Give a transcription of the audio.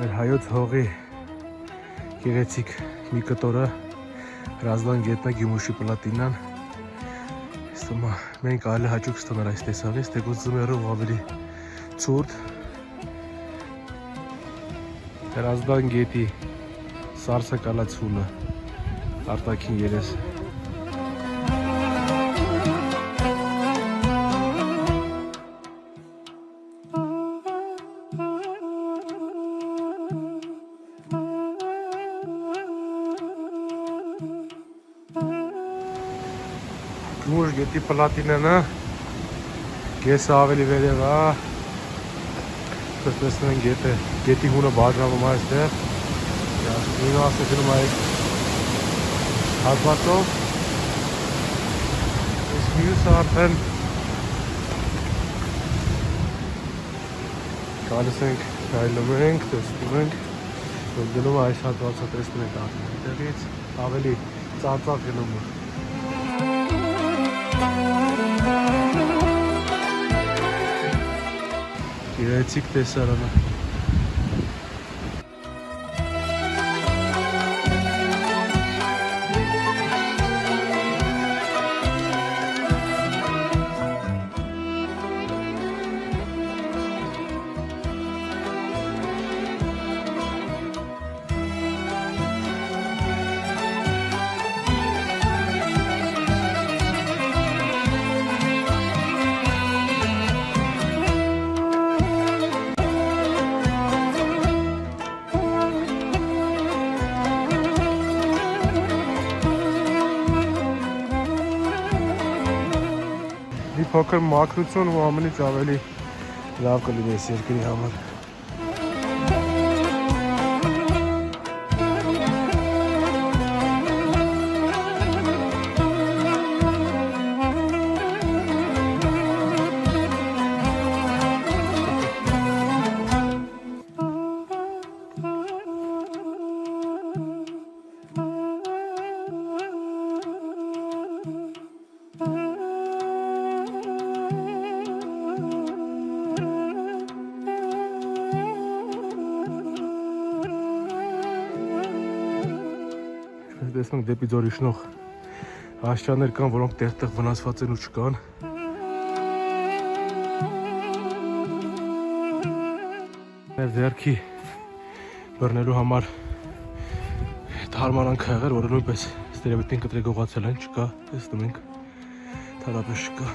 Մեր հայոց հողի գեղեցիկ մի կտորը հրազդան գետնա գիմուշի պլատինան ստում մենք այլ հաճուկ ստանար այս տեսավից, թե գոց զմերով ավելի ծուրդ հրազդան գետի սարսակալացումը արտակին երեսը Գումուշ գետի պլատինանը գեսը ավելի վերև է Պես տեսնում են գետը գետի հունը բաժանվում է այստեղ Նույնը ասեցնում այդ հատվածով Իսկ մյուսը արդեն գալիս ենք նայլում ենք, տեսնում ենք գնում այս հատվածը տեսնում ենք արդեն այդտեղից ավելի ծածակ գնում է Գեղեցիկ տեսարանը փոքր մաքրություն ու ամենից ավելի լավ կլինի այս երկրի համար տեսնենք դեպի ձորի շնող աշճաններ կան, որոնք տեղ-տեղ վնասված են ու չկան։ Մեր ձերքի բռնելու համար թարմանանք եղել, որը նույնպես ստերեվիտին կտրե գողացել են, չկա, տեսնում ենք, թարապես չկա։